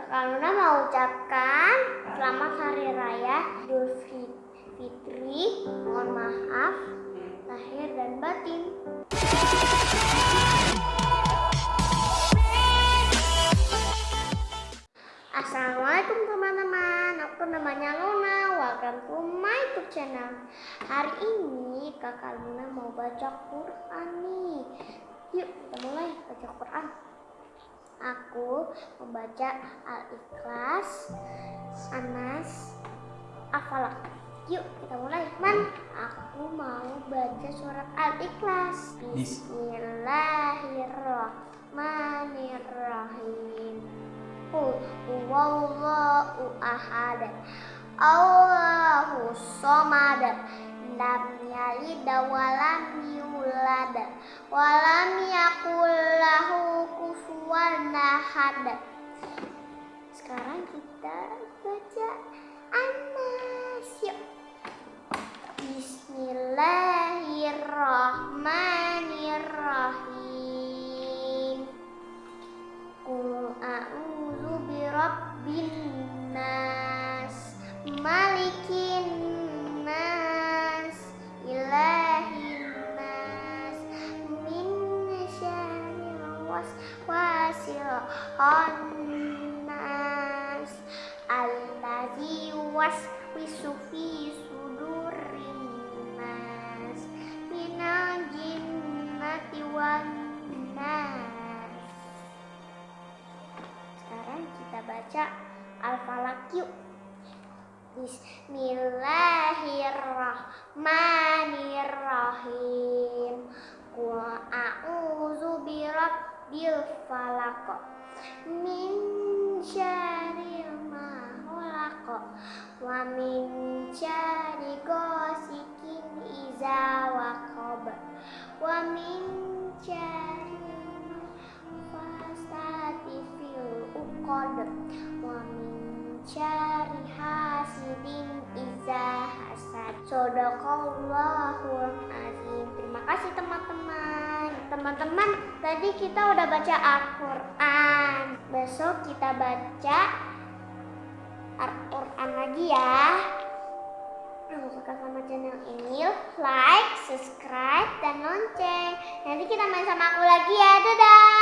Kakak Luna mau ucapkan selamat hari raya Idul Fitri. Mohon maaf lahir dan batin. Assalamualaikum teman-teman, aku namanya Luna, welcome to my YouTube channel. Hari ini kakak Luna mau baca Quran nih. Yuk kita mulai baca Quran. Aku membaca Al-Ikhlas, Anas, Afalak. Yuk kita mulai. Man, aku mau baca surat Al-Ikhlas. Bismillahirrahmanirrahim. Huwallahu ahad. Allahu somad. Lam yalid wa lam yulad wa lam yakul ahad. Sekarang kita baca Anas. Yuk. Bismillahirrahmanirrahim. Khannas, allazi waswisu fi sudurin nas, minal jinnati wan nas. Sekarang kita baca Al-Falaq yuk. Bismillahirrahmanirrahim. Qul a'udzu birabbil falaq min syarril ma khalaq wa min syarri ghasikin idza waqab wa min syarri nafasati fil uqad. Wa min syarri hasidin idza hasad. Sadaqallahul azim. Terima kasih teman-teman Teman-teman tadi kita udah baca Al-Quran. Besok kita baca Al-Quran lagi ya. Kalau suka sama channel ini like, subscribe, dan lonceng. Nanti kita main sama aku lagi ya. Dadah